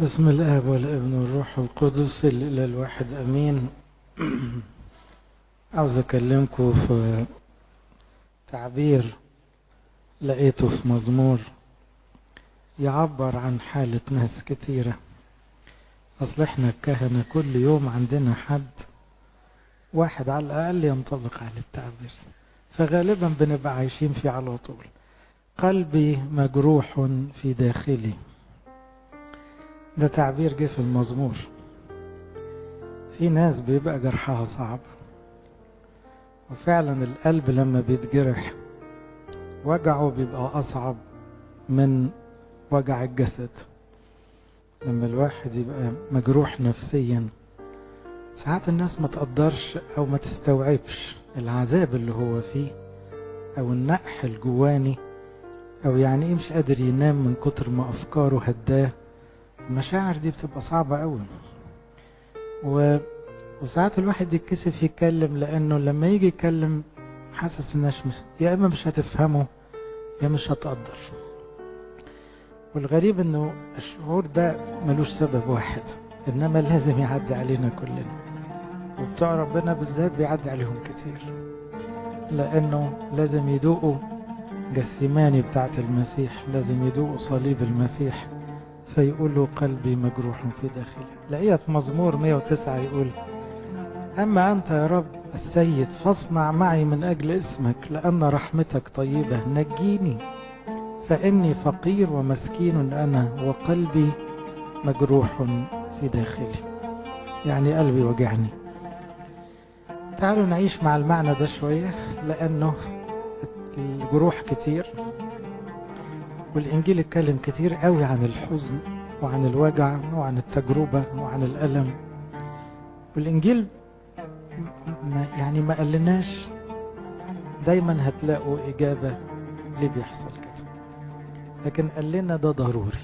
بسم الآب والابن والروح القدس الإله الواحد أمين. عاوز أكلمكم في تعبير لقيته في مزمور يعبر عن حالة ناس كتيرة. أصل إحنا الكهنة كل يوم عندنا حد واحد على الأقل ينطبق على التعبير. فغالبا بنبقى عايشين فيه على طول. قلبي مجروح في داخلي. ده تعبير جه في المزمور. في ناس بيبقى جرحها صعب وفعلا القلب لما بيتجرح وجعه بيبقى أصعب من وجع الجسد. لما الواحد يبقى مجروح نفسيا ساعات الناس ما تقدرش أو ما تستوعبش العذاب اللي هو فيه أو النقح الجواني أو يعني إيه مش قادر ينام من كتر ما أفكاره هداه. المشاعر دي بتبقى صعبة قوي و... وساعات الواحد يتكسف يتكلم لأنه لما يجي يتكلم حاسس الناس مش... يا إما مش هتفهمه يا مش هتقدر. والغريب إنه الشعور ده ملوش سبب واحد إنما لازم يعدي علينا كلنا. وبتوع ربنا بالذات بيعدي عليهم كتير. لأنه لازم يدوقوا جثماني بتاعت المسيح لازم يدوقوا صليب المسيح. فيقول قلبي مجروح في داخلي. لقيها في مزمور 109 يقول أما أنت يا رب السيد فاصنع معي من أجل اسمك لأن رحمتك طيبة نجيني. فإني فقير ومسكين أنا وقلبي مجروح في داخلي. يعني قلبي وجعني. تعالوا نعيش مع المعنى ده شوية لأنه الجروح كتير. والإنجيل اتكلم كتير قوي عن الحزن وعن الوجع وعن التجربة وعن الألم. والإنجيل ما يعني ما قالناش دايما هتلاقوا إجابة ليه بيحصل كده. لكن قال لنا ده ضروري.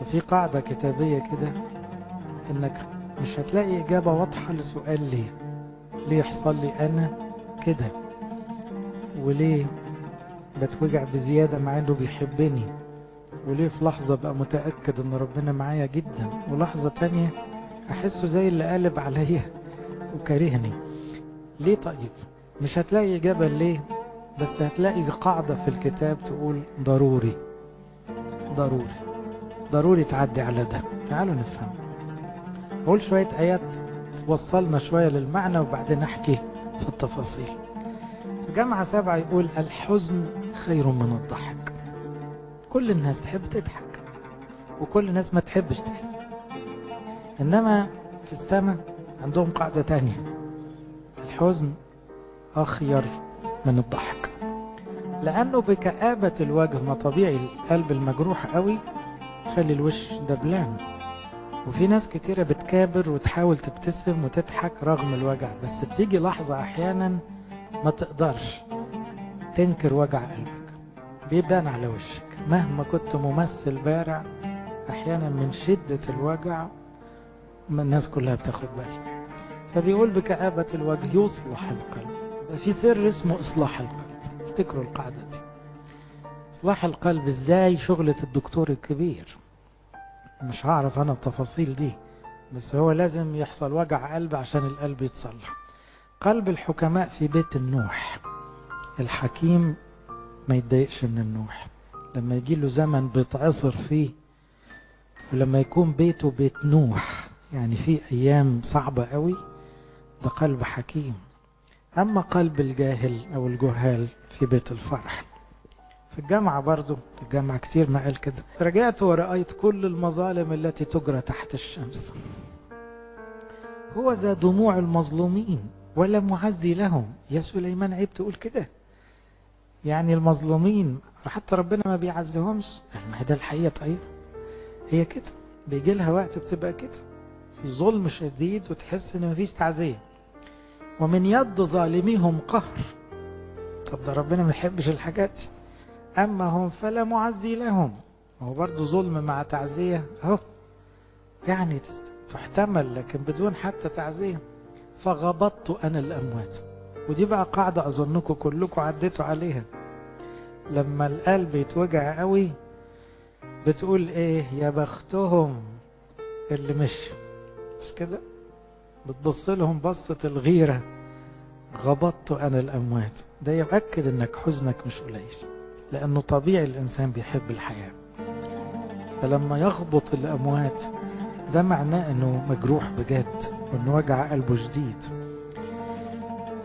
ففي قاعدة كتابية كده إنك مش هتلاقي إجابة واضحة لسؤال ليه. ليه يحصل لي أنا كده؟ وليه بتوجع بزيادة مع إنه بيحبني. وليه في لحظة بقى متأكد إن ربنا معايا جدا ولحظة تانية أحسه زي اللي قالب عليا وكارهني. ليه طيب؟ مش هتلاقي إجابة ليه بس هتلاقي قاعدة في الكتاب تقول ضروري ضروري ضروري تعدي على ده. تعالوا نفهم. أقول شوية آيات توصلنا شوية للمعنى وبعدين أحكي في التفاصيل. في جامعة سبعة يقول الحزن خير من الضحك. كل الناس تحب تضحك وكل الناس ما تحبش تحزن إنما في السماء عندهم قاعدة تانية. الحزن أخير من الضحك. لأنه بكآبة الوجه ما طبيعي القلب المجروح قوي خلي الوش دبلان. وفي ناس كتيرة بتكابر وتحاول تبتسم وتضحك رغم الوجع. بس بتيجي لحظة أحيانا ما تقدرش تنكر وجع قلبك بيبان على وشك. مهما كنت ممثل بارع أحيانا من شدة الوجع الناس كلها بتاخد بالها. فبيقول بكآبة الوجه يصلح القلب. في سر اسمه إصلاح القلب. افتكروا القاعدة دي. إصلاح القلب إزاي شغلة الدكتور الكبير؟ مش هعرف أنا التفاصيل دي بس هو لازم يحصل وجع قلب عشان القلب يتصلح. قلب الحكماء في بيت النوح. الحكيم ما يتضايقش من النوح. لما يجي له زمن بيتعصر فيه ولما يكون بيته بيت نوح يعني في أيام صعبة قوي ده قلب حكيم. أما قلب الجاهل أو الجهال في بيت الفرح. في الجامعة برضو الجامعة كتير ما قال كده. رجعت ورأيت كل المظالم التي تجرى تحت الشمس. هو ذا دموع المظلومين. ولا معزي لهم. يا سليمان عيب تقول كده. يعني المظلومين حتى ربنا ما بيعزهمش. ما ده الحقيقة طيب. هي كده. بيجي لها وقت بتبقى كده. في ظلم شديد وتحس إن مفيش تعزية. ومن يد ظالميهم قهر. طب ده ربنا ما يحبش الحاجات. دي أما هم فلا معزي لهم. هو برضه ظلم مع تعزية. أهو. يعني تحتمل لكن بدون حتى تعزية. فغبطت أنا الأموات. ودي بقى قاعدة أظنكم كلكم عديتوا عليها. لما القلب يتوجع قوي بتقول إيه؟ يا بختهم اللي مش مش كده؟ بتبص لهم بصة الغيرة. غبطت أنا الأموات. ده يؤكد أنك حزنك مش قليل لأنه طبيعي الإنسان بيحب الحياة. فلما يغبط الأموات ده معناه أنه مجروح بجد. وأنه وجع قلبه جديد.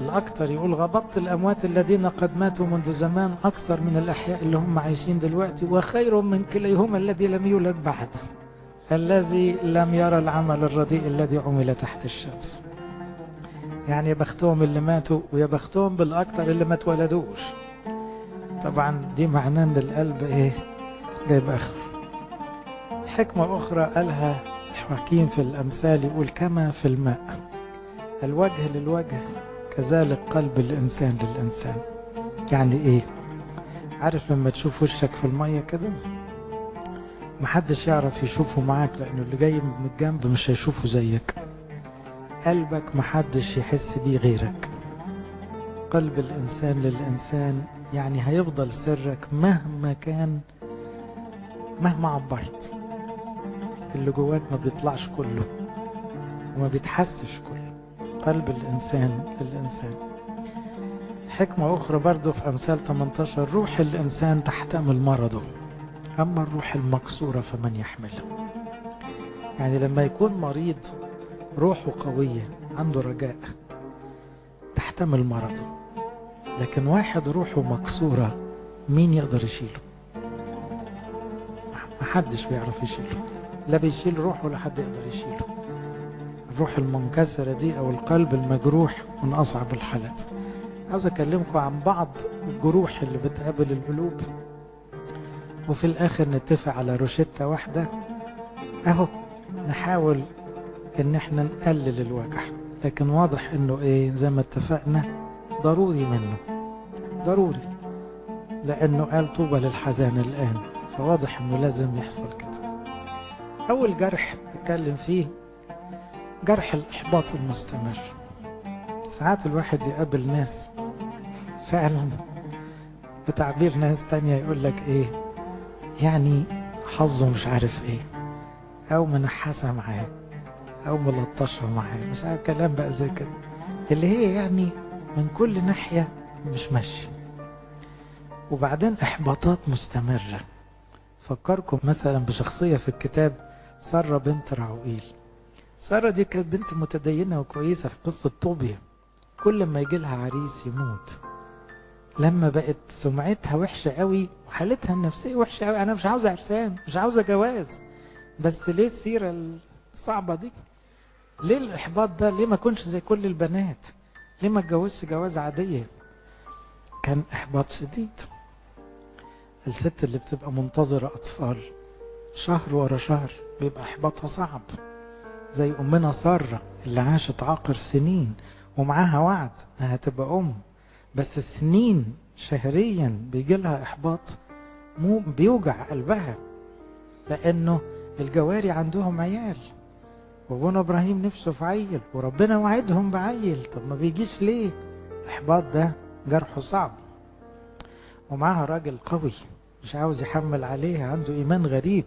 الأكثر يقول غبطت الأموات الذين قد ماتوا منذ زمان أكثر من الأحياء اللي هم عايشين دلوقتي وخير من كليهما الذي لم يولد بعد. الذي لم يرى العمل الرديء الذي عمل تحت الشمس. يعني يا بختهم اللي ماتوا ويا بختهم بالأكثر اللي ما اتولدوش. طبعا دي معناه إن القلب إيه؟ جايب آخره. حكمة أخرى قالها حكيم في الأمثال يقول كما في الماء. الوجه للوجه كذلك قلب الإنسان للإنسان. يعني إيه؟ عارف لما تشوف وشك في المية كده؟ محدش يعرف يشوفه معاك لأنه اللي جاي من الجنب مش هيشوفه زيك. قلبك محدش يحس بيه غيرك. قلب الإنسان للإنسان يعني هيفضل سرك مهما كان مهما عبرت. اللي جواك ما بيطلعش كله وما بيتحسش كله. قلب الإنسان للإنسان حكمة أخرى برضو في أمثال 18 روح الإنسان تحتمل مرضه. أما الروح المكسورة فمن يحملها يعني لما يكون مريض روحه قوية عنده رجاء تحتمل مرضه. لكن واحد روحه مكسورة مين يقدر يشيله؟ محدش بيعرف يشيله. لا بيشيل روحه ولا حد يقدر يشيله. الروح المنكسرة دي أو القلب المجروح من أصعب الحالات. عاوز أكلمكم عن بعض الجروح اللي بتقابل القلوب. وفي الآخر نتفق على روشتة واحدة. أهو نحاول إن إحنا نقلل الوجع. لكن واضح إنه إيه زي ما اتفقنا ضروري منه. ضروري لأنه قال طوبى للحزان الآن. فواضح إنه لازم يحصل كده. أول جرح أتكلم فيه جرح الإحباط المستمر. ساعات الواحد يقابل ناس فعلا بتعبير ناس تانية يقول لك إيه؟ يعني حظه مش عارف إيه. أو منحسة معاه أو ملطشة معاه مش عارف كلام بقى زي كده. اللي هي يعني من كل ناحية مش ماشي وبعدين إحباطات مستمرة. فكركم مثلا بشخصية في الكتاب سارة بنت رعوئيل سارة دي كانت بنت متدينة وكويسة في قصة طوبيا. كل ما يجي لها عريس يموت. لما بقت سمعتها وحشة قوي وحالتها النفسية وحشة قوي. أنا مش عاوزة عرسان مش عاوزة جواز. بس ليه السيرة الصعبة دي؟ ليه الإحباط ده؟ ليه ما كنش زي كل البنات؟ ليه ما اتجوزش جواز عادية؟ كان إحباط شديد. الست اللي بتبقى منتظرة أطفال. شهر ورا شهر بيبقى إحباطها صعب زي أمنا سارة اللي عاشت عاقر سنين ومعاها وعد إنها تبقى أم. بس السنين شهريا بيجي لها إحباط مو بيوجع قلبها لأنه الجواري عندهم عيال وأبونا إبراهيم نفسه في عيل وربنا وعدهم بعيل. طب ما بيجيش ليه؟ إحباط ده جرحه صعب. ومعاها راجل قوي مش عاوز يحمل عليها عنده إيمان غريب.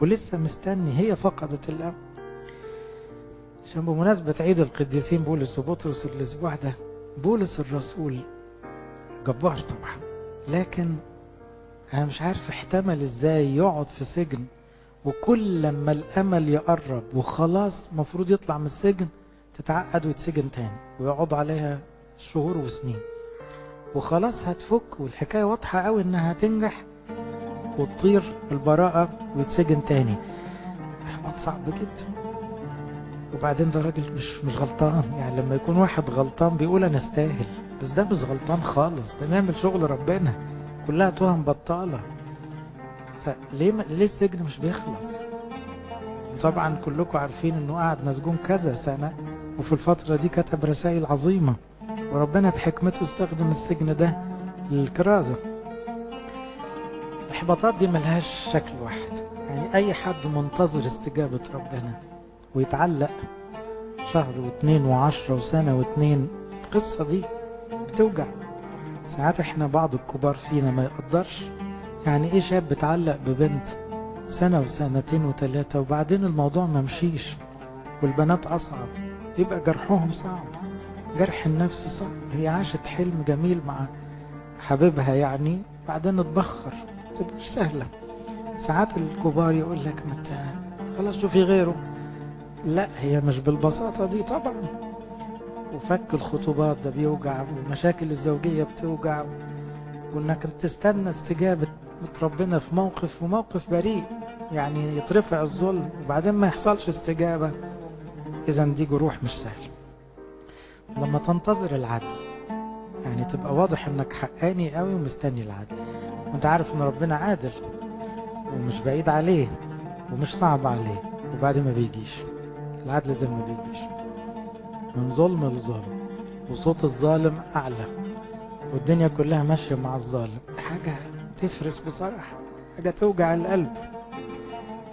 ولسه مستني. هي فقدت الامل عشان بمناسبة عيد القديسين بولس وبطرس الأسبوع ده بولس الرسول جبار طبعا. لكن أنا مش عارف احتمل إزاي يقعد في سجن وكل لما الأمل يقرب وخلاص مفروض يطلع من السجن تتعقد ويتسجن تاني ويقعد عليها شهور وسنين. وخلاص هتفك والحكاية واضحة قوي إنها هتنجح. وتطير البراءة ويتسجن تاني. احباط صعب جدا. وبعدين ده راجل مش مش غلطان. يعني لما يكون واحد غلطان بيقول أنا استاهل. بس ده مش غلطان خالص. ده نعمل شغل ربنا. كلها توهم بطالة. فليه. ليه السجن مش بيخلص؟ طبعا كلكم عارفين إنه قعد مسجون كذا سنة. وفي الفترة دي كتب رسائل عظيمة. وربنا بحكمته استخدم السجن ده للكرازة. الاحباطات دي ملهاش شكل واحد. يعني أي حد منتظر استجابة ربنا ويتعلق شهر واثنين وعشرة وسنة واثنين القصة دي بتوجع. ساعات إحنا بعض الكبار فينا ما يقدرش. يعني إيه شاب بتعلق ببنت سنة وسنتين وثلاثة وبعدين الموضوع ما مشيش والبنات أصعب؟ يبقى جرحهم صعب. جرح النفس صعب. هي عاشت حلم جميل مع حبيبها يعني بعدين اتبخر. تبقاش سهلة. ساعات الكبار يقول لك متى؟ خلاص شوفي غيره. لا هي مش بالبساطة دي طبعا. وفك الخطوبات ده بيوجع والمشاكل الزوجية بتوجع. وإنك تستنى استجابة ربنا في موقف وموقف بريء يعني يترفع الظلم وبعدين ما يحصلش استجابة. اذا دي جروح مش سهل لما تنتظر العدل يعني تبقى واضح إنك حقاني قوي ومستني العدل. وانت عارف ان ربنا عادل ومش بعيد عليه ومش صعب عليه وبعدين ما بيجيش العدل ده ما بيجيش. من ظلم لظلم وصوت الظالم أعلى والدنيا كلها ماشية مع الظالم. حاجة تفرس بصراحة حاجة توجع القلب.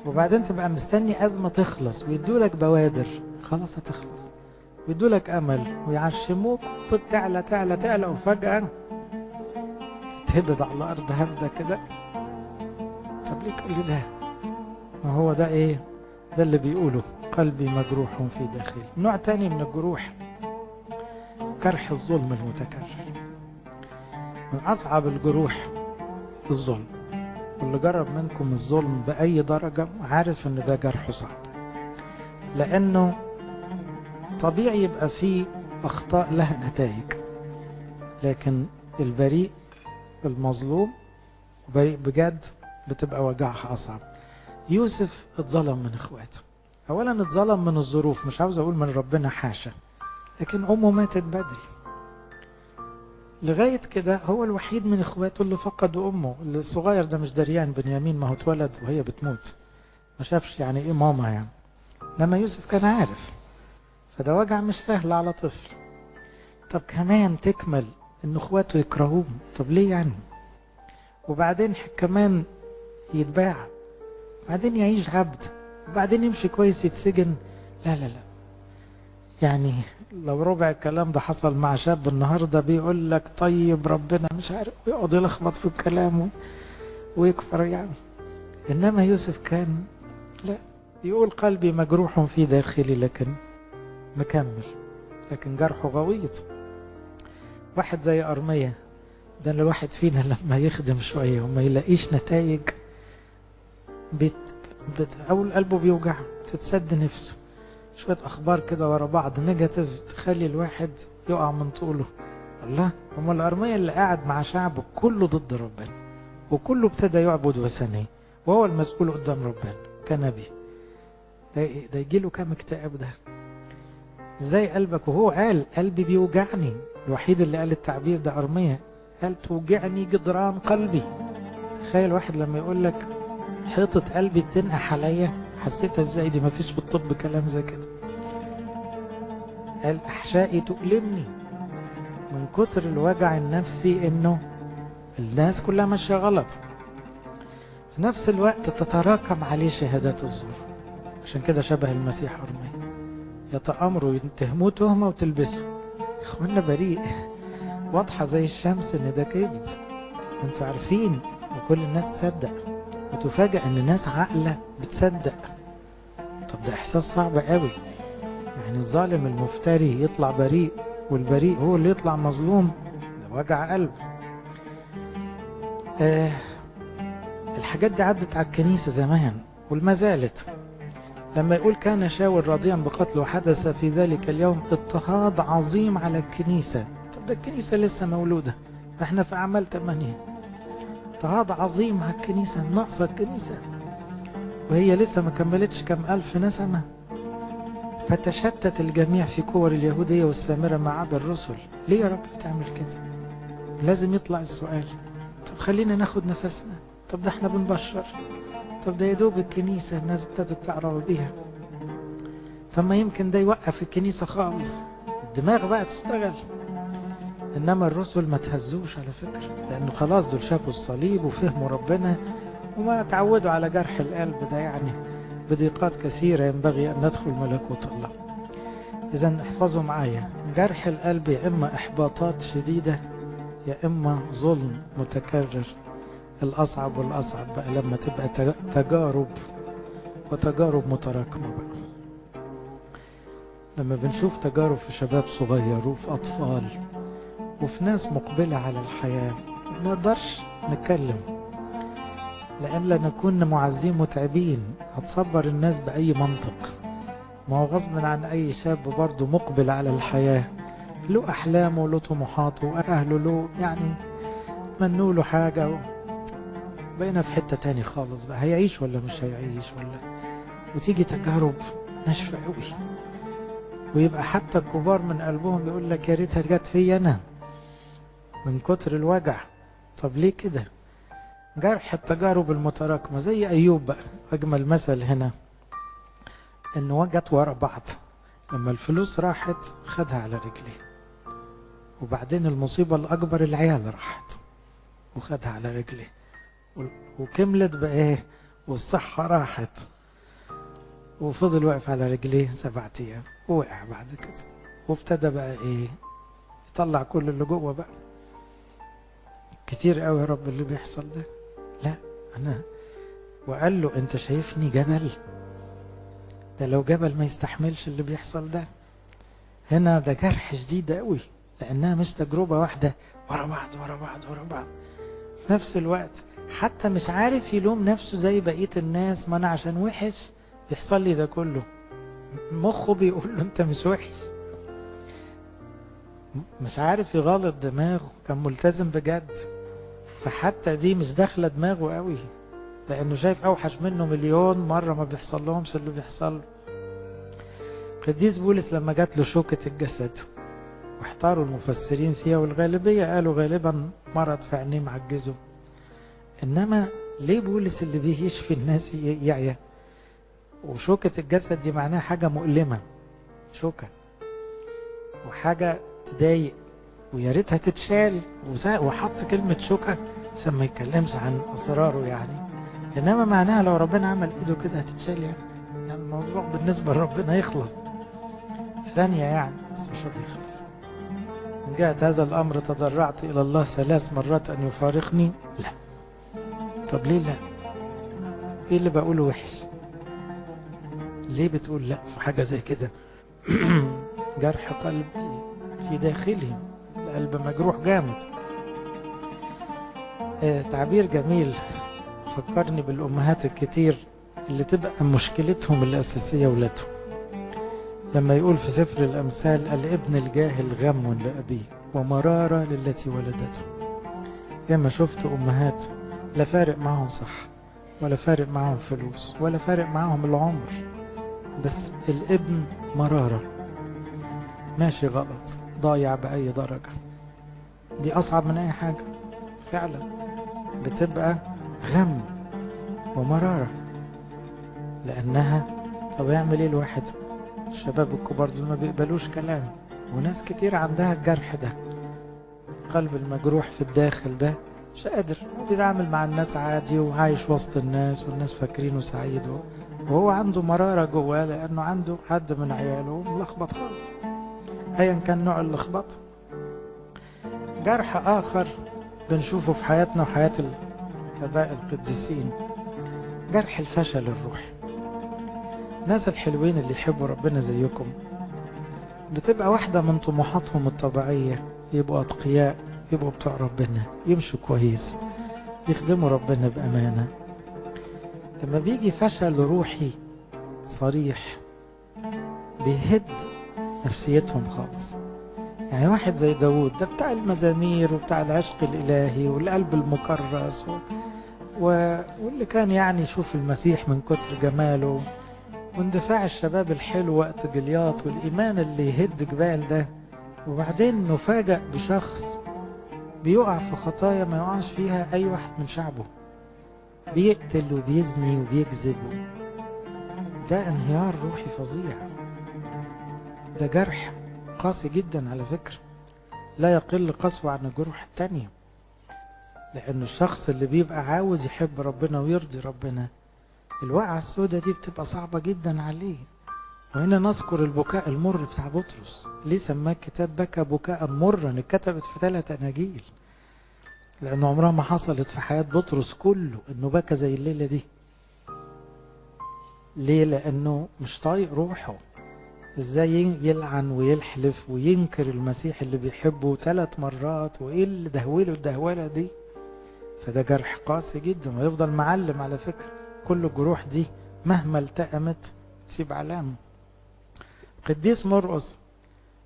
وبعدين تبقى مستني أزمة تخلص ويدولك بوادر. خلاص هتخلص. ويدولك أمل ويعشموك تعلى تعلى تعلى وفجأة تهبط على الأرض هبدة كده. طب ليه كل ده؟ ما هو ده إيه؟ ده اللي بيقوله قلبي مجروح في داخلي. نوع تاني من الجروح جرح الظلم المتكرر. من أصعب الجروح الظلم. واللي جرب منكم الظلم بأي درجة عارف إن ده جرح صعب. لأنه طبيعي يبقى فيه أخطاء لها نتائج لكن البريء المظلوم بجد بتبقى وجعها أصعب. يوسف اتظلم من إخواته. اولا اتظلم من الظروف مش عاوز أقول من ربنا حاشا لكن أمه ماتت بدري. لغاية كده هو الوحيد من إخواته اللي فقدوا أمه. الصغير ده مش دريان بنيامين ما هو اتولد وهي بتموت. ما شافش يعني إيه ماما يعني. لما يوسف كان عارف فده وجع مش سهل على طفل. طب كمان تكمل ان اخواته يكرهوه. طب ليه يعني؟ وبعدين كمان يتباع. بعدين يعيش عبد. وبعدين يمشي كويس يتسجن. لا لا لا. يعني لو ربع الكلام ده حصل مع شاب النهارده بيقول لك طيب ربنا مش عارف ويقعد يلخبط في الكلام ويكفر يعني. إنما يوسف كان لا يقول قلبي مجروح في داخلي لكن مكمل لكن جرحه غويط. واحد زي أرمية. ده الواحد فينا لما يخدم شوية وما يلاقيش نتائج بت... بت... أول قلبه بيوجع تتسد نفسه. شوية أخبار كده ورا بعض نيجاتيف تخلي الواحد يقع من طوله. الله هم الأرمية اللي قاعد مع شعبه كله ضد ربنا وكله ابتدى يعبد وثنية وهو المسؤول قدام ربنا كنبي. ده, ده يجي له كام اكتئاب ده؟ إزاي قلبك وهو قال قلبي بيوجعني. الوحيد اللي قال التعبير ده أرمية قال توجعني جدران قلبي. تخيل واحد لما يقول لك حيطة قلبي بتنقح عليا حسيتها إزاي؟ دي مفيش في الطب كلام زي كده. قال أحشائي تؤلمني من كتر الوجع النفسي إنه الناس كلها ماشية غلط. في نفس الوقت تتراكم عليه شهادات الزور عشان كده شبه المسيح أرمية. يتأمروا يتهموه تهمة وتلبسه. اخوانا بريء. واضحة زي الشمس إن ده كذب. أنتوا عارفين وكل الناس تصدق. وتفاجأ إن ناس عاقلة بتصدق. طب ده إحساس صعب قوي. يعني الظالم المفتري يطلع بريء والبريء هو اللي يطلع مظلوم. ده وجع قلب. آه الحاجات دي عدت على الكنيسة زمان والما زالت. لما يقول كان شاول راضيا بقتله حدث في ذلك اليوم اضطهاد عظيم على الكنيسة. طب ده الكنيسة لسه مولودة. إحنا في أعمال ثمانية اضطهاد عظيم على الكنيسة ناقصة الكنيسة. وهي لسه ما كملتش كم ألف نسمة. فتشتت الجميع في كور اليهودية والسامرة ما عدا الرسل. ليه يا رب بتعمل كده؟ لازم يطلع السؤال. طب خلينا ناخد نفسنا. طب ده إحنا بنبشر. طب ده يا دوب الكنيسة الناس ابتدت تعرف بيها. طب ما يمكن ده يوقف الكنيسة خالص. الدماغ بقى تشتغل. إنما الرسل ما تهزوش على فكرة لأنه خلاص دول شافوا الصليب وفهموا ربنا وما تعودوا على جرح القلب ده يعني. بضيقات كثيرة ينبغي أن ندخل ملكوت الله. إذا احفظوا معايا. جرح القلب يا إما إحباطات شديدة يا إما ظلم متكرر. الأصعب والأصعب بقى لما تبقى تجارب وتجارب متراكمة بقى. لما بنشوف تجارب في شباب صغير وفي أطفال وفي ناس مقبلة على الحياة ما نقدرش نتكلم لأن لا نكون معزين متعبين. هتصبر الناس بأي منطق. ما هو غصب عن أي شاب برضه مقبل على الحياة. له أحلامه وله طموحاته وأهله له يعني تمنوا له حاجة. بقينا في حتة تاني خالص بقى. هيعيش ولا مش هيعيش ولا؟ وتيجي تجارب ناشفة قوي ويبقى حتى الكبار من قلبهم يقول لك يا ريتها جت فيا أنا. من كتر الوجع. طب ليه كده؟ جرح التجارب المتراكمة. زي أيوب بقى. أجمل مثل هنا. إنه جت ورا بعض. لما الفلوس راحت خدها على رجليه. وبعدين المصيبة الأكبر العيال راحت. وخدها على رجليه. وكملت بإيه والصحة راحت. وفضل واقف على رجليه سبعة أيام. ووقع بعد كده. وابتدى بقى إيه؟ يطلع كل اللي جوه بقى. كتير قوي يا رب اللي بيحصل ده. لا أنا وقال له أنت شايفني جبل؟ ده لو جبل ما يستحملش اللي بيحصل ده. هنا ده جرح شديد قوي لأنها مش تجربة واحدة. ورا بعض ورا بعض ورا بعض. في نفس الوقت حتى مش عارف يلوم نفسه زي بقية الناس. ما أنا عشان وحش يحصل لي ده كله. مخه بيقول له أنت مش وحش. مش عارف يغلط دماغه. كان ملتزم بجد. فحتى دي مش داخلة دماغه قوي. لأنه شايف أوحش منه مليون مرة ما بيحصل لهمش اللي بيحصل له. قديس بولس لما جات له شوكة الجسد واحتاروا المفسرين فيها والغالبية قالوا غالبا مرض في عينيه معجزه. إنما ليه بولس اللي بيشفي الناس يعيا؟ وشوكة الجسد دي معناها حاجة مؤلمة. شوكة. وحاجة تضايق. ويا ريتها تتشال. وحط كلمة شوكة عشان ما يتكلمش عن أسراره يعني. إنما معناها لو ربنا عمل إيده كده هتتشال يعني. يعني الموضوع بالنسبة لربنا يخلص. في ثانية يعني بس مش هيخلص من جهة هذا الأمر تضرعت إلى الله ثلاث مرات أن يفارقني. لا. طب ليه لا؟ إيه اللي بقوله وحش؟ ليه بتقول لا في حاجة زي كده؟ جرح قلبي في داخلي القلب مجروح جامد. آه تعبير جميل. فكرني بالأمهات الكتير اللي تبقى مشكلتهم الأساسية ولادهم. لما يقول في سفر الأمثال الابن الجاهل غم لأبيه ومرارة للتي ولدته. ياما شفت أمهات لا فارق معهم صح ولا فارق معهم فلوس ولا فارق معهم العمر. بس الابن مرارة. ماشي غلط. ضايع بأي درجة. دي أصعب من أي حاجة. فعلا. بتبقى غم ومرارة. لأنها طب يعمل إيه الواحد؟ الشباب الكبار دول ما بيقبلوش كلام. وناس كتير عندها الجرح ده. القلب المجروح في الداخل ده مش قادر. بيتعامل مع الناس عادي وعايش وسط الناس والناس فاكرينه سعيد وهو عنده مرارة جواه لأنه عنده حد من عياله ملخبط خالص. ايا كان نوع اللخبطه جرح آخر بنشوفه في حياتنا وحياة الآباء القديسين. جرح الفشل الروحي. الناس الحلوين اللي يحبوا ربنا زيكم. بتبقى واحدة من طموحاتهم الطبيعية يبقوا أتقياء. يبقوا بتوع ربنا يمشوا كويس يخدموا ربنا بأمانة. لما بيجي فشل روحي صريح بيهد نفسيتهم خالص. يعني واحد زي داود ده بتاع المزامير وبتاع العشق الإلهي والقلب المكرس و... و... واللي كان يعني يشوف المسيح من كتر جماله. واندفاع الشباب الحلو وقت جلياط والإيمان اللي يهد جبال ده. وبعدين نفاجأ بشخص بيقع في خطايا ما يقعش فيها أي واحد من شعبه. بيقتل وبيزني وبيكذب ده انهيار روحي فظيع. ده جرح قاسي جدا على فكرة. لا يقل قسوة عن الجروح التانية. لأن الشخص اللي بيبقى عاوز يحب ربنا ويرضي ربنا الوقعة السوداء دي بتبقى صعبة جدا عليه. وهنا نذكر البكاء المر بتاع بطرس. ليه سماه كتاب بكى بكاء مرا اتكتبت في ثلاث أناجيل. لأنه عمرها ما حصلت في حياة بطرس كله إنه بكى زي الليلة دي. ليه؟ لأنه مش طايق روحه. إزاي يلعن ويلحلف وينكر المسيح اللي بيحبه ثلاث مرات وإيه اللي دهوله الدهولة دي؟ فده جرح قاسي جدا ويفضل معلم على فكرة كل الجروح دي مهما التأمت تسيب علامة. قديس مرقس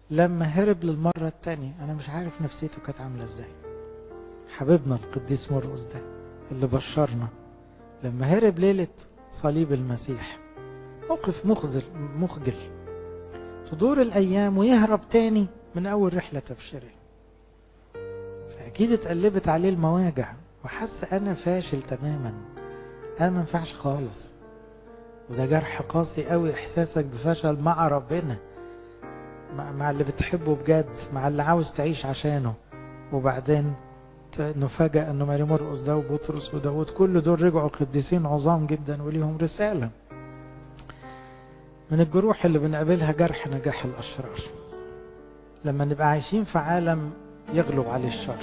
لما هرب للمرة التانية أنا مش عارف نفسيته كانت عاملة إزاي. حبيبنا القديس مرقس ده اللي بشرنا لما هرب ليلة صليب المسيح موقف مخزل مخجل. تدور الأيام ويهرب تاني من أول رحلة تبشيرية. فأكيد اتقلبت عليه المواجع وحس أنا فاشل تماما. أنا ما ينفعش خالص. وده جرح قاسي قوي إحساسك بفشل مع ربنا مع, اللي بتحبه بجد مع اللي عاوز تعيش عشانه. وبعدين نفاجأ أنه ماري مرقس ده وبطرس وداود كل دول رجعوا قديسين عظام جدا وليهم رسالة. من الجروح اللي بنقابلها جرح نجاح الأشرار. لما نبقى عايشين في عالم يغلب عليه الشر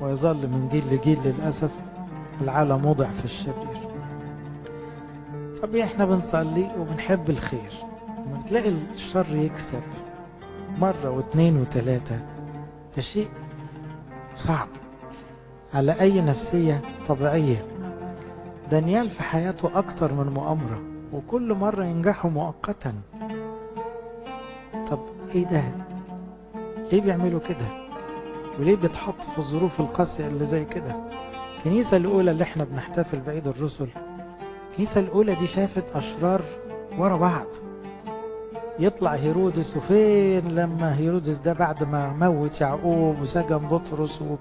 ويظل من جيل لجيل للأسف العالم وضع في الشرير. طبيعي إحنا بنصلي وبنحب الخير. لما بتلاقي الشر يكسب مرة واثنين وثلاثة ده شيء صعب. على أي نفسية طبيعية. دانيال في حياته أكتر من مؤامرة وكل مرة ينجحوا مؤقتا. طب إيه ده؟ ليه بيعملوا كده؟ وليه بيتحط في الظروف القاسية اللي زي كده؟ الكنيسة الأولى اللي إحنا بنحتفل بعيد الرسل. الكنيسة الأولى دي شافت أشرار ورا بعض. يطلع هيرودس وفين لما هيرودس ده بعد ما موت يعقوب وسجن بطرس و...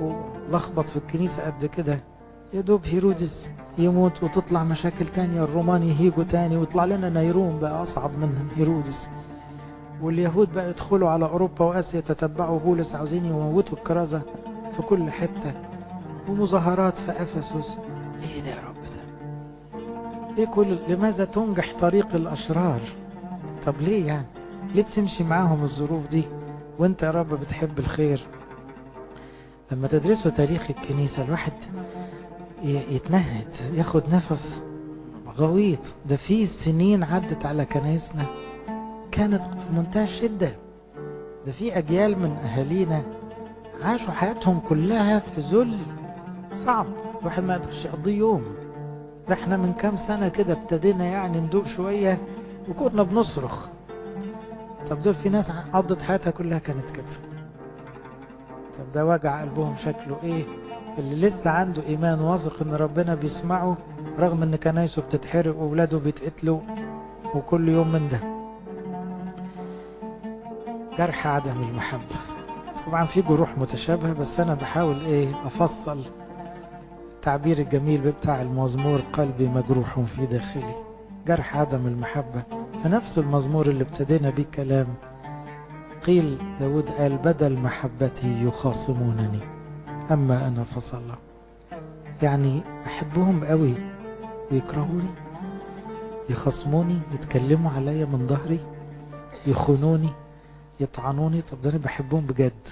ولخبط في الكنيسة قد كده. يا دوب هيرودس يموت وتطلع مشاكل تانية الرومان يهيجوا تاني ويطلع لنا نيرون بقى أصعب من هيرودس. واليهود بقى يدخلوا على أوروبا وآسيا تتبعوا. بولس عاوزين يموتوا الكرازة في كل حتة. ومظاهرات في أفسس. إيه كل لماذا تنجح طريق الأشرار؟ طب ليه يعني؟ ليه بتمشي معاهم الظروف دي؟ وأنت يا رب بتحب الخير. لما تدرسوا تاريخ الكنيسة الواحد يتنهد ياخد نفس غويط. ده في سنين عدت على كنايسنا كانت في منتهى الشدة. ده في أجيال من أهالينا عاشوا حياتهم كلها في ذل صعب. الواحد ما يقدرش يقضيه يوم. ده إحنا من كام سنة كده ابتدينا يعني ندوق شوية وكنا بنصرخ. طب دول في ناس قضت حياتها كلها كانت كده. طب ده وجع قلبهم شكله إيه؟ اللي لسه عنده إيمان واثق إن ربنا بيسمعه رغم إن كنايسه بتتحرق واولاده بيتقتلوا وكل يوم من ده. جرح عدم المحبة. طبعا في جروح متشابهة بس أنا بحاول إيه؟ أفصل التعبير الجميل بتاع المزمور قلبي مجروح في داخلي. جرح عدم المحبة. في نفس المزمور اللي ابتدينا بيه كلام قيل داود قال بدل محبتي يخاصمونني. أما أنا فصلى. يعني أحبهم قوي. ويكرهوني يخصموني يتكلموا عليا من ظهري؟ يخونوني؟ يطعنوني؟ طب ده أنا بحبهم بجد.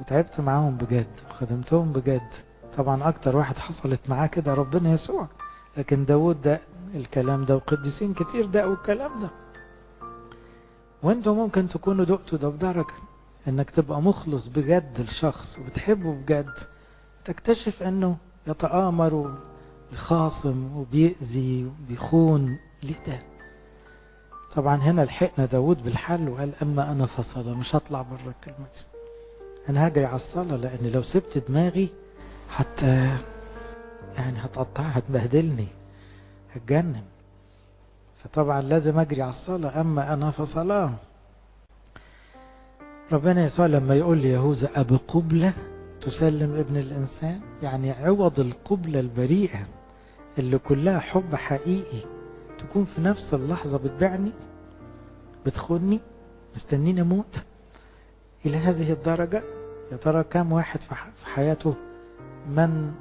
وتعبت معاهم بجد. وخدمتهم بجد. طبعا أكتر واحد حصلت معاه كده ربنا يسوع. لكن داود ده الكلام ده وقديسين كتير دقوا الكلام ده. وانتوا ممكن تكونوا دقتوا ده بدرجة إنك تبقى مخلص بجد لشخص وبتحبه بجد. تكتشف إنه يتآمر ويخاصم وبيأذي وبيخون ليه ده؟ طبعا هنا لحقنا داود بالحل وقال أما أنا فصلى مش هطلع بره الكلمة دي. أنا هجري على الصلاة لأن لو سبت دماغي حتى يعني هتقطعها هتبهدلني هتجنن. فطبعا لازم أجري على الصلاة أما أنا فصلاه. ربنا يسوع لما يقول لي يهوذا أبي قبلة تسلم ابن الإنسان يعني عوض القبلة البريئة اللي كلها حب حقيقي تكون في نفس اللحظة بتبيعني بتخوني مستنيني أموت. إلى هذه الدرجة يا ترى كم واحد في حياته من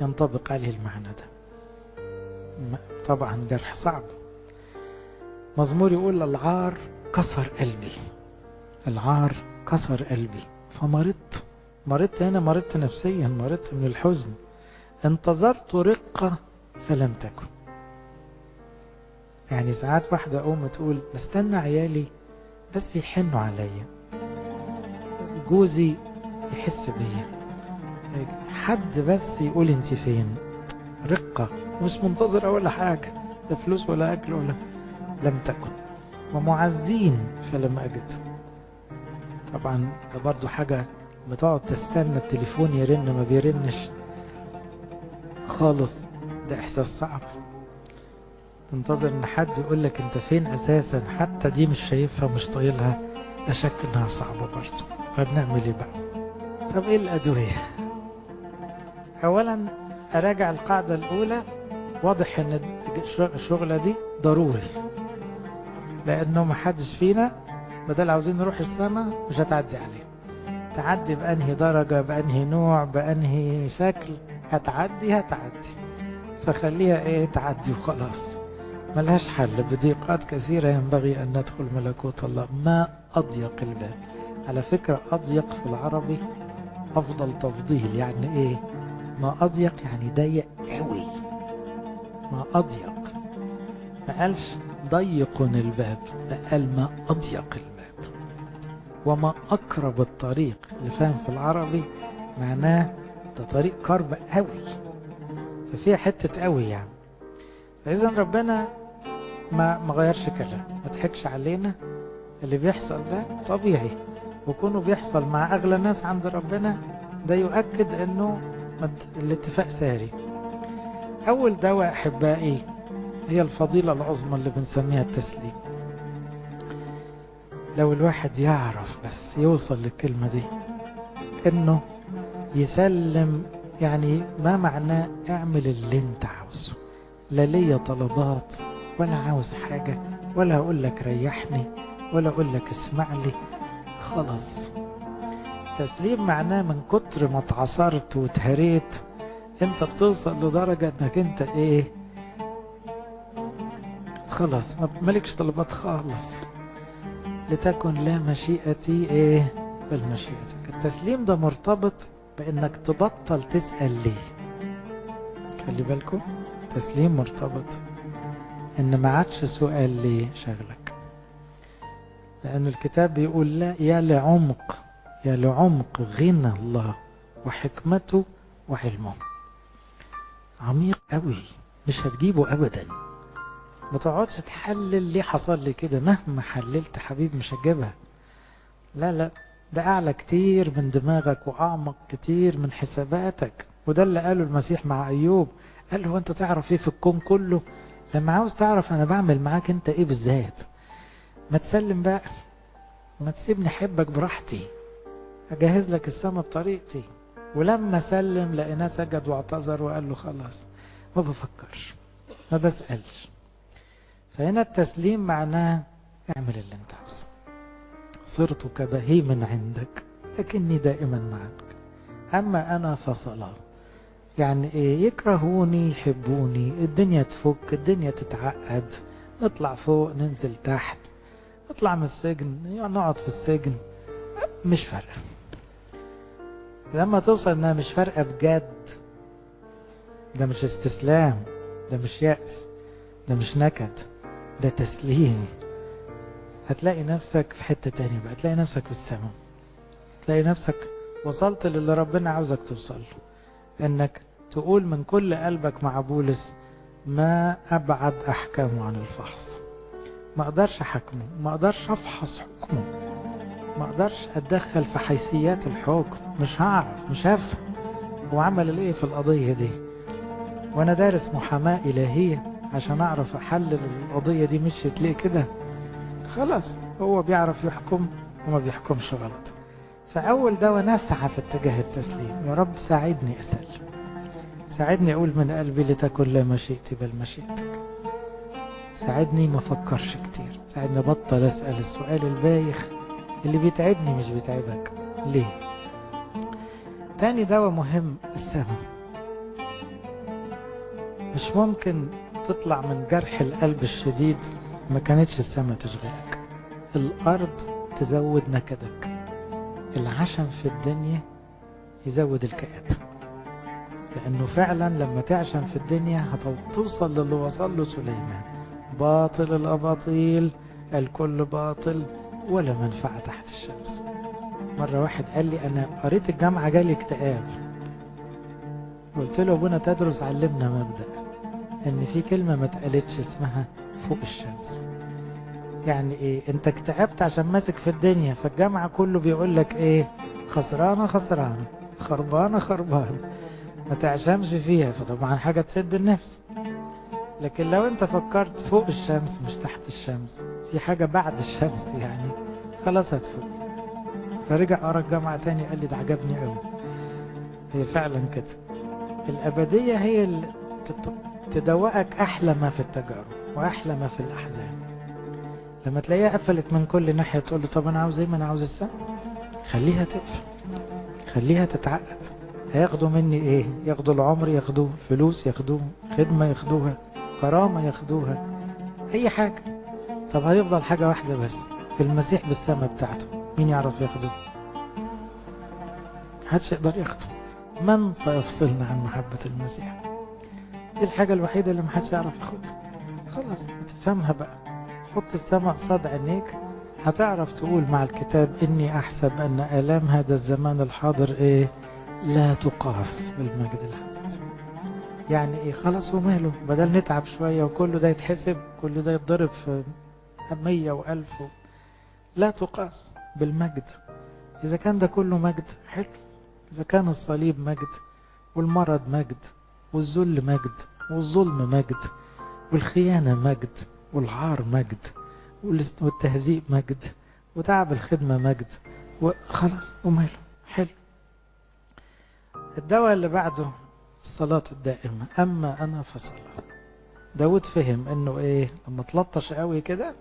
ينطبق عليه المعنى ده؟ طبعا جرح صعب. مزمور يقول العار كسر قلبي. العار كسر قلبي. فمرضت مرضت هنا مرضت نفسيا مرضت من الحزن. انتظرت رقة فلم تكن. يعني ساعات واحدة أم تقول بستنى عيالي بس يحنوا عليا. جوزي يحس بيا. حد بس يقول انت فين؟ رقة مش منتظرة ولا حاجة لا فلوس ولا أكل ولا لم تكن. ومعزين فلم أجد. طبعا ده برضو حاجة بتقعد تستنى التليفون يرن ما بيرنش خالص. ده إحساس صعب. تنتظر إن حد يقول لك أنت فين أساسا؟ حتى دي مش شايفها مش طايلها. لا شك إنها صعبة برضو. طب نعمل إيه بقى؟ طب إيه الأدوية؟ أولا أراجع القاعدة الأولى. واضح إن الشغلة دي ضروري لأنه ما حدش فينا بدل عاوزين نروح السماء مش هتعدي عليه. تعدي بأنهي درجة بأنهي نوع بأنهي شكل هتعدي هتعدي. فخليها إيه تعدي وخلاص. ملهاش حل. بضيقات كثيرة ينبغي أن ندخل ملكوت الله. ما أضيق الباب؟ على فكرة أضيق في العربي أفضل تفضيل. يعني إيه؟ ما أضيق يعني ضيق قوي. ما أضيق. ما قالش ضيق الباب لا قال ما أضيق الباب. وما أقرب الطريق اللي فاهم في العربي معناه ده طريق كرب قوي. ففيها حتة قوي يعني. فإذا ربنا ما ما غيرش كلام ما تحكش علينا اللي بيحصل ده طبيعي. وكونه بيحصل مع أغلى الناس عند ربنا ده يؤكد أنه الاتفاق ساري. أول دواء أحبائي هي الفضيلة العظمى اللي بنسميها التسليم. لو الواحد يعرف بس يوصل للكلمة دي إنه يسلم يعني ما معناه أعمل اللي أنت عاوزه. لا ليا طلبات ولا عاوز حاجة ولا أقول لك ريحني ولا أقول لك اسمع لي خلاص. تسليم معناه من كتر ما اتعصرت واتهريت انت بتوصل لدرجة انك انت إيه؟ خلاص مالكش طلبات خالص. لتكن لا مشيئتي إيه؟ بل مشيئتك. التسليم ده مرتبط بانك تبطل تسأل ليه. خلي بالكم تسليم مرتبط ان ما عادش سؤال ليه شغلك. لأن الكتاب بيقول لا يا لعمق. يا لعمق غنى الله وحكمته وعلمه. عميق قوي مش هتجيبه أبدا. ما تقعدش تحلل ليه حصل لي كده مهما حللت حبيب مش هتجيبها. لا لا ده أعلى كتير من دماغك وأعمق كتير من حساباتك. وده اللي قاله المسيح مع أيوب. قال له أنت تعرف إيه في الكون كله؟ لما عاوز تعرف أنا بعمل معاك أنت إيه بالذات؟ ما تسلم بقى ما تسيبني أحبك براحتي. أجهز لك السما بطريقتي. ولما سلم لقيناه سجد واعتذر وقال له خلاص ما بفكرش ما بسألش. فهنا التسليم معناه اعمل اللي انت عاوزه. صرت كبهيم عندك لكني دائما معك أما أنا فصلاة. يعني إيه؟ يكرهوني يحبوني الدنيا تفك الدنيا تتعقد. نطلع فوق ننزل تحت. نطلع من السجن نقعد في السجن. مش فارقة. لما توصل انها مش فارقة بجد ده مش استسلام ده مش يأس ده مش نكد ده تسليم. هتلاقي نفسك في حتة تانية بقى هتلاقي نفسك في السماء. هتلاقي نفسك وصلت للي ربنا عاوزك توصل له انك تقول من كل قلبك مع بولس ما أبعد احكامه عن الفحص. ما أقدرش أحكمه ما أقدرش أفحص حكمه. ما أقدرش أتدخل في حيثيات الحكم مش هعرف مش هفهم. هو عمل إيه في القضية دي؟ وأنا دارس محاماة إلهية عشان أعرف أحلل القضية دي مشيت ليه كده؟ خلاص هو بيعرف يحكم وما بيحكمش غلط. فأول دواء نسعى في اتجاه التسليم. يا رب ساعدني أسلم. ساعدني أقول من قلبي لتكن لا مشيئتي بل مشيئتك ساعدني ما أفكرش كتير. ساعدني أبطل أسأل السؤال البايخ اللي بيتعبني مش بيتعبك. ليه؟ تاني دواء مهم السماء. مش ممكن تطلع من جرح القلب الشديد ما كانتش السماء تشغلك. الأرض تزود نكدك. العشم في الدنيا يزود الكآبة. لأنه فعلا لما تعشم في الدنيا هتوصل للي وصل له سليمان. باطل الأباطيل الكل باطل ولا منفعة مرة واحد قال لي أنا قريت الجامعة جالي اكتئاب. قلت له أبونا تدرس علمنا مبدأ إن في كلمة ما اتقالتش اسمها فوق الشمس. يعني إيه؟ أنت اكتئبت عشان ماسك في الدنيا فالجامعة كله بيقول لك إيه؟ خسرانة خسرانة. خربانة خربانة. ما تعشمش فيها فطبعا حاجة تسد النفس. لكن لو أنت فكرت فوق الشمس مش تحت الشمس في حاجة بعد الشمس يعني خلاص هتفوق فرجع قرا الجامعة تاني قال لي ده عجبني قوي. هي فعلا كده. الأبدية هي اللي تدوقك أحلى ما في التجارب وأحلى ما في الأحزان. لما تلاقيها قفلت من كل ناحية تقول له طب أنا عاوز إيه؟ ما أنا عاوز السما خليها تقفل. خليها تتعقد. هياخدوا مني إيه؟ ياخدوا العمر ياخدوه. فلوس ياخدوه. خدمة ياخدوها. كرامة ياخدوها. أي حاجة. طب هيفضل حاجة واحدة بس. المسيح بالسماء بتاعته. مين يعرف ياخده محدش يقدر ياخده من سيفصلنا عن محبة المسيح؟ دي الحاجة الوحيدة اللي محدش يعرف ياخدها. خلاص تفهمها بقى. حط السماء قصاد عينيك. هتعرف تقول مع الكتاب إني أحسب أن آلام هذا الزمان الحاضر إيه؟ لا تقاس بالمجد الحديث يعني إيه؟ خلاص وماله؟ بدل نتعب شوية وكله ده يتحسب كل ده يتضرب في مية وألف و... لا تقاس. بالمجد. إذا كان ده كله مجد حلو. إذا كان الصليب مجد والمرض مجد والذل مجد والظلم مجد والخيانة مجد والعار مجد والتهزيء مجد وتعب الخدمة مجد وخلاص وماله. حلو. الدواء اللي بعده الصلاة الدائمة. أما أنا فصلاة داود فهم إنه إيه لما تلطش قوي كده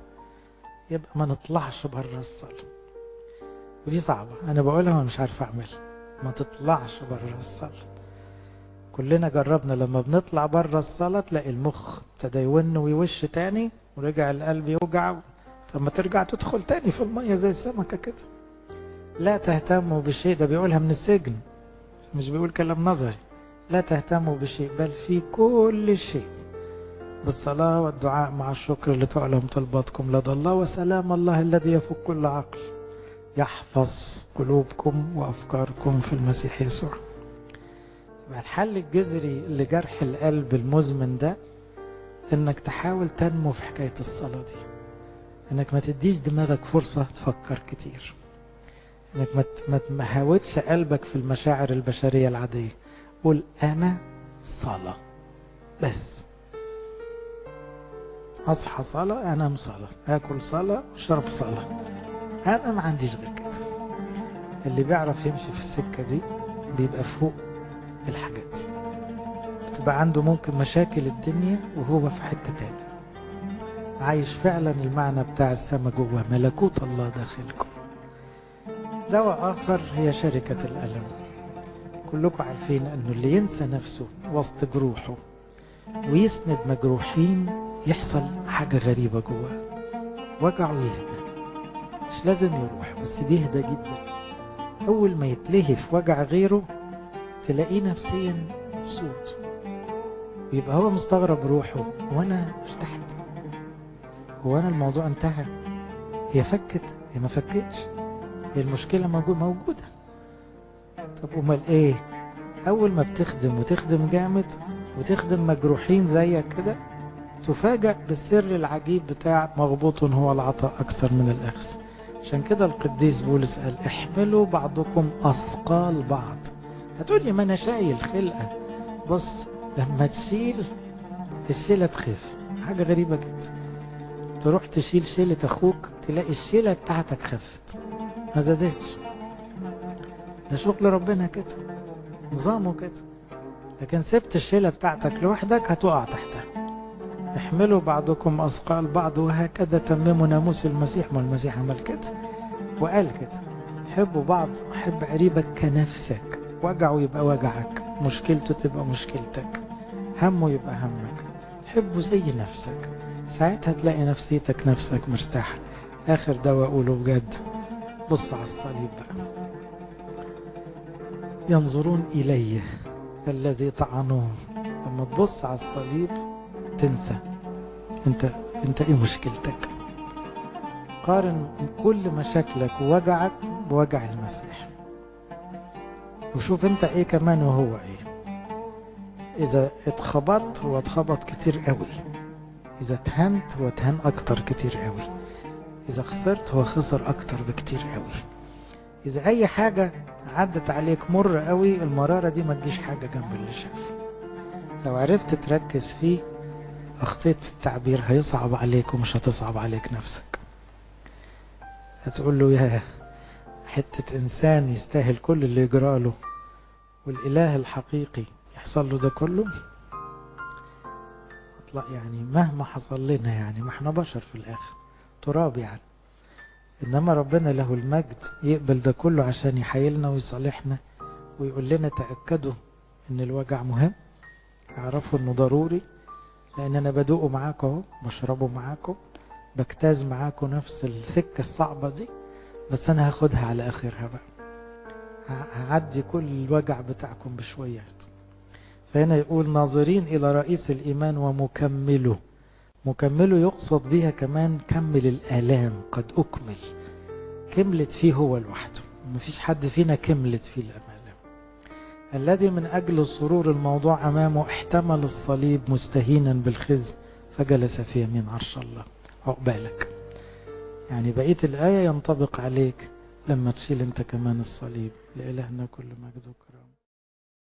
يبقى ما نطلعش بره الصلاة. ودي صعبة. أنا بقولها ومش عارف أعملها. ما تطلعش بره الصلاة. كلنا جربنا لما بنطلع بره الصلاة تلاقي المخ ابتدى يون ويوش تاني ورجع القلب يوجع. طب ما ترجع تدخل تاني في المية زي السمكة كده. لا تهتموا بشيء. ده بيقولها من السجن. مش بيقول كلام نظري. لا تهتموا بشيء بل في كل شيء. بالصلاة والدعاء مع الشكر لتعلم طلباتكم لدى الله وسلام الله الذي يفوق كل عقل يحفظ قلوبكم وأفكاركم في المسيح يسوع. يبقى الحل الجذري لجرح القلب المزمن ده إنك تحاول تنمو في حكاية الصلاة دي. إنك ما تديش دماغك فرصة تفكر كتير. إنك ما تهاودش قلبك في المشاعر البشرية العادية. قول أنا صلاة. بس. أصحى صلاة أنام صلاة. آكل صلاة أشرب صلاة. أنا ما عنديش غير كده اللي بيعرف يمشي في السكة دي بيبقى فوق الحاجات دي. بتبقى عنده ممكن مشاكل الدنيا وهو في حتة تاني عايش فعلا المعنى بتاع السما جوه ملكوت الله داخلكم. دواء آخر هي شركة الألم. كلكم عارفين أنه اللي ينسى نفسه وسط جروحه ويسند مجروحين يحصل حاجة غريبة جواه. وجعه يهدى مش لازم يروح بس بيهدى جدا. أول ما يتلهي في وجع غيره تلاقيه نفسيا مبسوط. يبقى هو مستغرب روحه وأنا ارتحت. هو أنا الموضوع انتهى. هي فكت هي ما فكتش. هي المشكلة موجودة. طب أمال إيه؟ أول ما بتخدم وتخدم جامد وتخدم مجروحين زيك كده تفاجأ بالسر العجيب بتاع مغبوط هو العطاء أكثر من الأخذ عشان كده القديس بولس قال احملوا بعضكم أثقال بعض. هتقول لي ما أنا شايل خلقة. بص لما تشيل الشيلة تخف. حاجة غريبة جدا. تروح تشيل شيلة أخوك تلاقي الشيلة بتاعتك خفت. ما زادتش. ده شغل ربنا كده. نظامه كده. لكن سبت الشيلة بتاعتك لوحدك هتقع تحتها احملوا بعضكم أثقال بعض وهكذا تمموا ناموس المسيح ما المسيح عمل كده وقال كده حبوا بعض حب قريبك كنفسك. وجعه يبقى وجعك. مشكلته تبقى مشكلتك. همه يبقى همك. حبه زي نفسك. ساعتها تلاقي نفسيتك نفسك مرتاحة. آخر دواء أقوله بجد. بص على الصليب بقى. ينظرون إليه الذي طعنوه. لما تبص على الصليب تنسى. انت انت إيه مشكلتك؟ قارن كل مشاكلك ووجعك بوجع المسيح. وشوف انت إيه كمان وهو إيه. إذا اتخبطت هو اتخبط كتير قوي. إذا اتهنت هو اتهان أكتر كتير قوي. إذا خسرت هو خسر أكتر بكتير قوي. إذا أي حاجة عدت عليك مر قوي المرارة دي ما تجيش حاجة جنب اللي شافه لو عرفت تركز فيه أخطيت في التعبير هيصعب عليك ومش هتصعب عليك نفسك. هتقول له يا حتة إنسان يستاهل كل اللي يجرى له والإله الحقيقي يحصل له ده كله؟ أطلع يعني مهما حصل لنا يعني ما إحنا بشر في الآخر تراب يعني. إنما ربنا له المجد يقبل ده كله عشان يحيلنا ويصالحنا ويقول لنا تأكدوا إن الوجع مهم اعرفوا إنه ضروري. لأن أنا بدوقه معاكم أهو بشربه معاكم بجتاز معاكم نفس السكة الصعبة دي بس أنا هاخدها على آخرها بقى. هعدي كل الوجع بتاعكم بشويات. فهنا يقول ناظرين إلى رئيس الإيمان ومكمله. مكمله يقصد بها كمان كمل الآلام قد أكمل. كملت فيه هو لوحده. مفيش حد فينا كملت فيه الآلام. الذي من أجل السرور الموضوع أمامه احتمل الصليب مستهينا بالخزي فجلس في يمين عرش الله. عقبالك يعني بقية الآية ينطبق عليك لما تشيل أنت كمان الصليب. لإلهنا كل مجد وكرامه